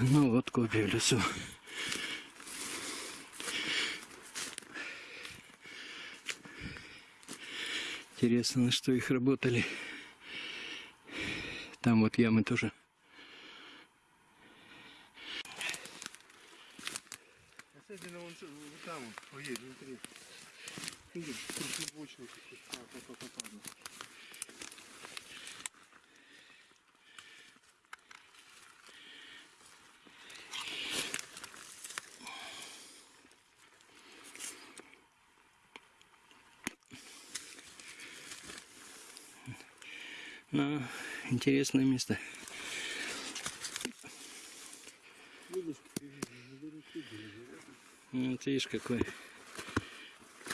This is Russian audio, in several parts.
Ну вот копия в лесу. Интересно, на что их работали. Там вот ямы тоже. Особенно вон, там поедет внутри. Видишь, трехлубочный такой. А, ну. Ну, интересное место. Ну, Вот видишь, какой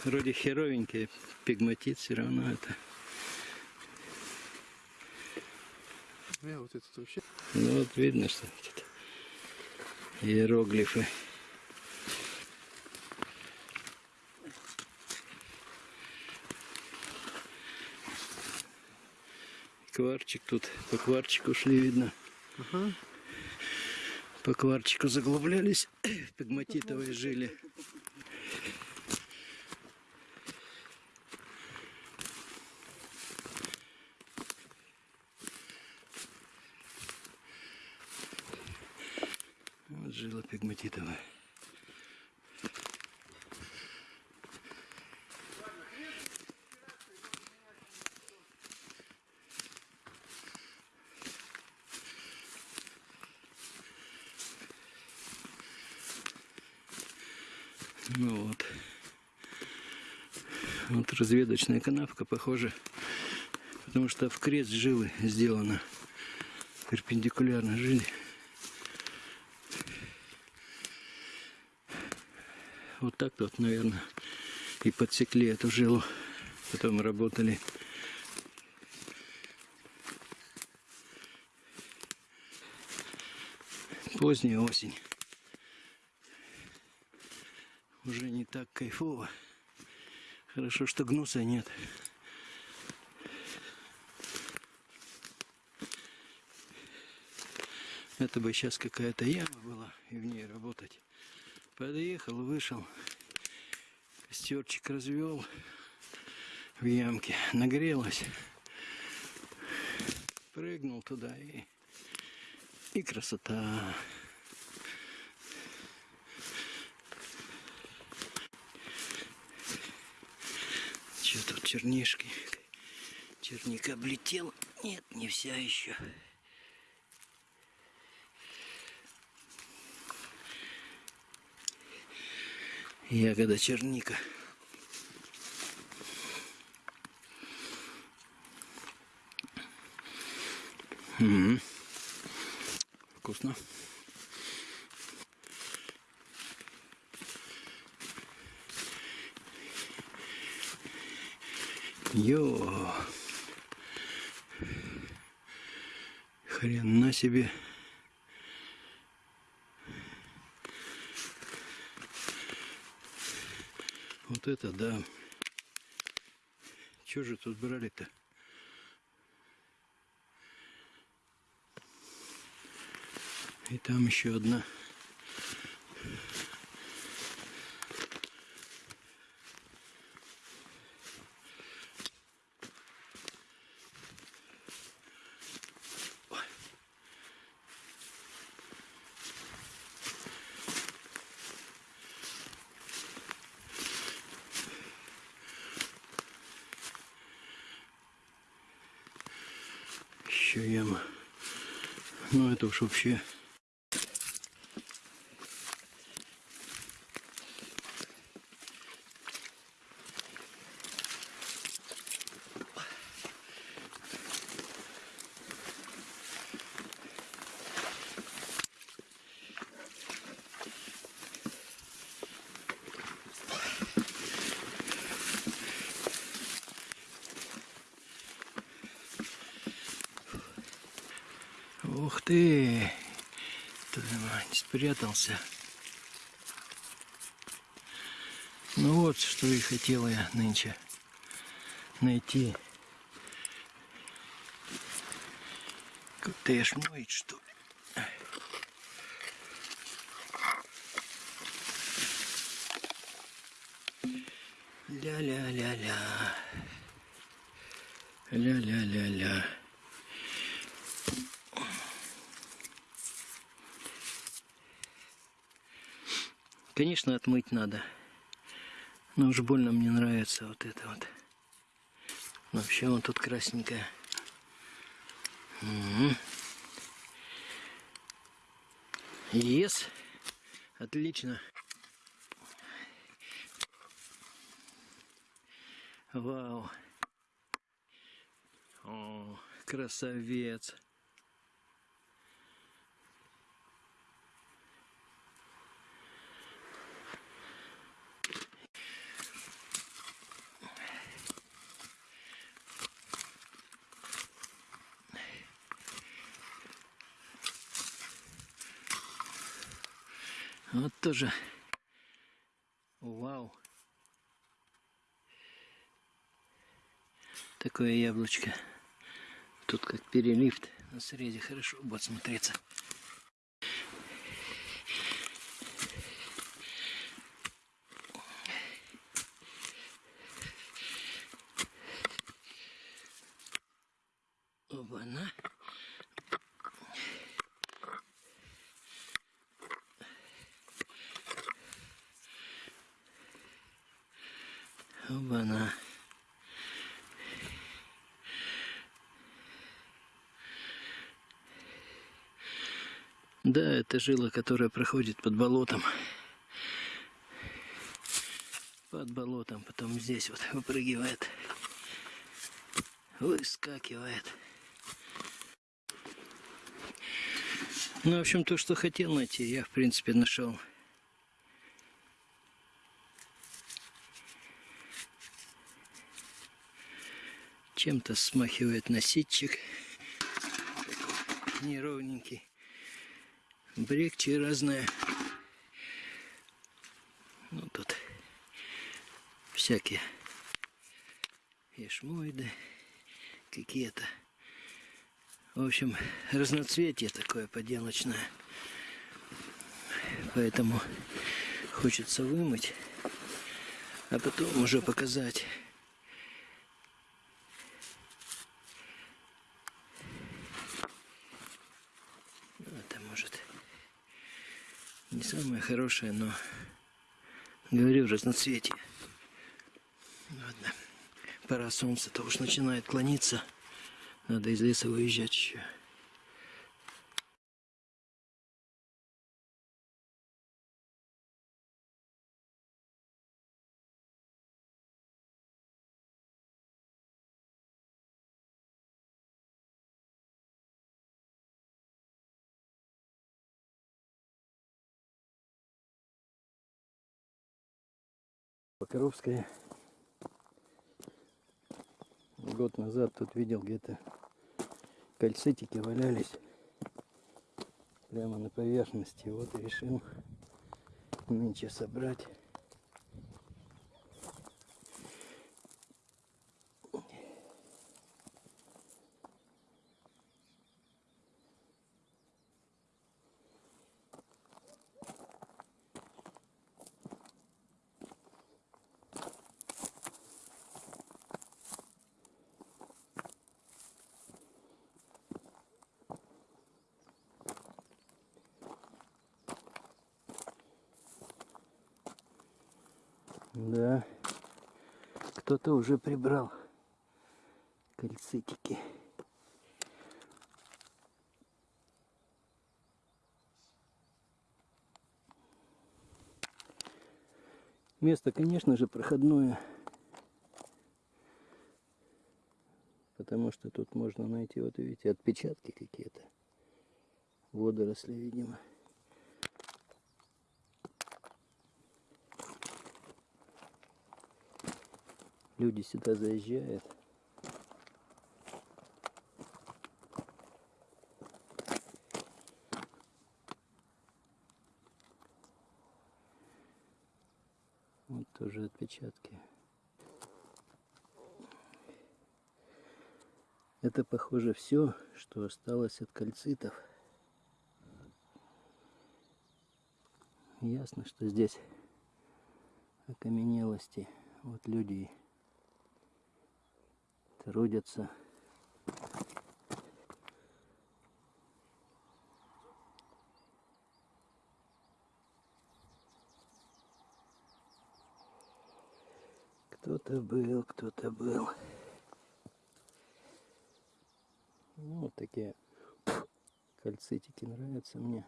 вроде херовенький пигматит все равно это. Не, вот этот вообще. Ну вот видно, что тут иероглифы. Кварчик тут, по кварчику шли, видно. Ага. По кварчику заглублялись, пигматитовые жили. Вот жила пигматитовая. Ну вот. Вот разведочная канавка, похоже. Потому что в крест жилы сделано. Перпендикулярно жили. Вот так вот, наверное, и подсекли эту жилу. Потом работали. Поздняя осень. Уже не так кайфово. Хорошо, что гнуса нет. Это бы сейчас какая-то яма была, и в ней работать. Подъехал, вышел, костерчик развел в ямке, нагрелась. Прыгнул туда и, и красота. Что тут чернишки? Черник облетел? Нет, не вся еще. Ягода черника. М, Вкусно. Йо. Хрен на себе. Вот это да. Че же тут брали-то? И там еще одна. Яма. Ну это уж вообще. ты! Твою мать, спрятался. Ну вот, что и хотел я нынче найти. Коттедж моет, что? Ля-ля-ля-ля. Ля-ля-ля-ля. Конечно, отмыть надо. Но уж больно мне нравится вот это вот. Вообще он тут красненькая. Мгм. Ес. Отлично. Вау. О, красавец. Вот тоже. Вау. Такое яблочко. Тут как переливт. На срезе хорошо будет смотреться. Оба-на. Оба-на. Да, это жила, которая проходит под болотом. Под болотом, потом здесь вот выпрыгивает. Выскакивает. Ну, в общем, то, что хотел найти, я, в принципе, нашел. Чем-то смахивает на. Неровненький. Брекчи разные. Ну, тут всякие ишмоиды какие-то. В общем, разноцветие такое поделочное. Поэтому хочется вымыть, а потом уже показать. Ну, Это может хорошее, но говорю разноцветие. Ладно. Пора солнце-то уж начинает клониться. Надо из леса выезжать еще. Покровская. Год назад тут видел где-то кальцитики валялись прямо на поверхности. Вот решил нынче собрать. Да, кто-то уже прибрал кальцитики. Место, конечно же, проходное. Потому что тут можно найти, вот видите, отпечатки какие-то. Водоросли, видимо. Люди сюда заезжают. Вот тоже отпечатки. Это похоже все, что осталось от кальцитов. Ясно, что здесь окаменелости Вот люди трудятся. Кто-то был, кто-то был. Ну, вот такие кальцитики нравятся мне.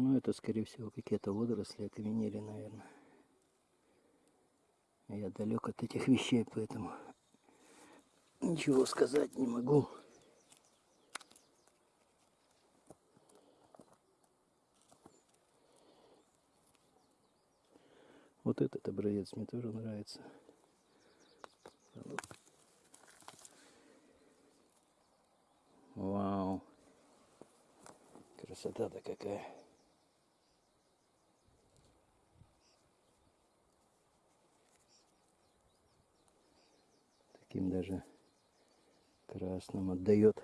Ну, это, скорее всего, какие-то водоросли окаменели, наверное. Я далек от этих вещей, поэтому ничего сказать не могу. Вот этот образец мне тоже нравится. Вау. Красота-то какая. Таким даже красным отдает.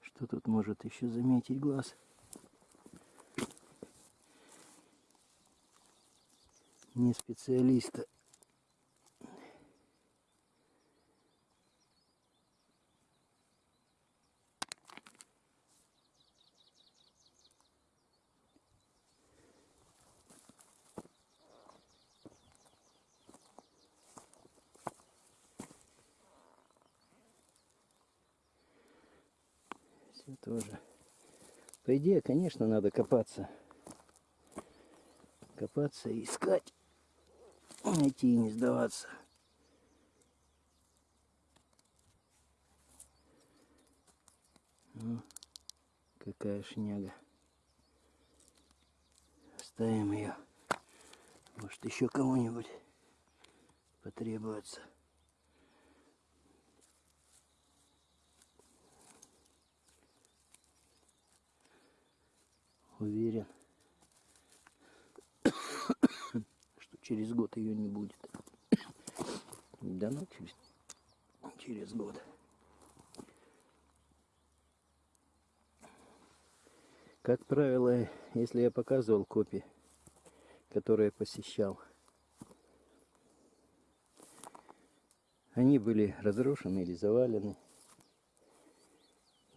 Что тут может еще заметить глаз? Не специалиста. Все тоже. По идее, конечно, надо копаться. Копаться и искать. Найти и не сдаваться. Ну, какая шняга. Оставим ее. Может еще кому-нибудь потребуется. Уверен, что через год ее не будет. Да ну, через, через год. Как правило, если я показывал копии, которые посещал, они были разрушены или завалены.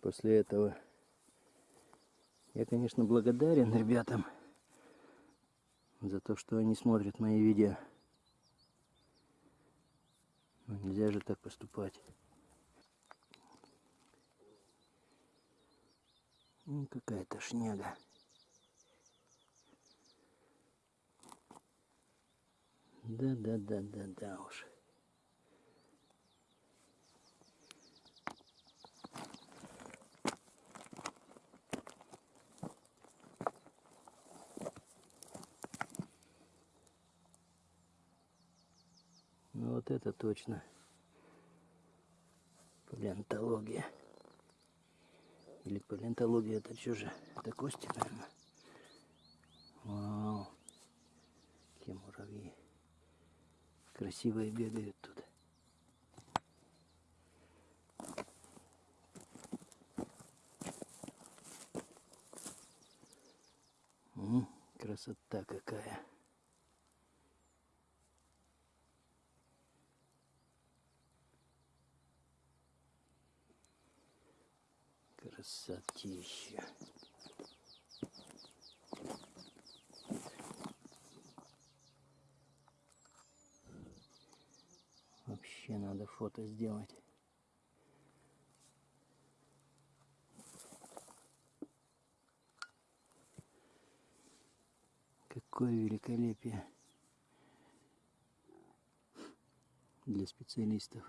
После этого я, конечно, благодарен ребятам за то, что они смотрят мои видео. Но нельзя же так поступать. Ну, какая-то шняга. Да-да-да-да-да уж. Ну вот это точно палеонтология. Или палеонтология это что же? Это кости, наверное. Вау. Какие муравьи. Красивые бегают тут. Красота какая. Красотища. Вообще надо фото сделать. Какое великолепие для специалистов.